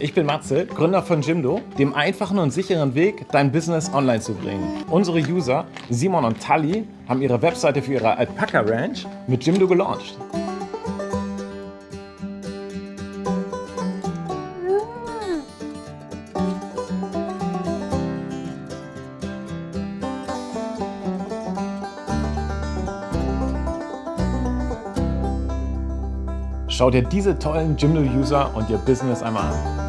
Ich bin Matze, Gründer von Jimdo, dem einfachen und sicheren Weg, dein Business online zu bringen. Unsere User Simon und Tali haben ihre Webseite für ihre Alpaca Ranch mit Jimdo gelauncht. Schau dir diese tollen Jimdo-User und ihr Business einmal an.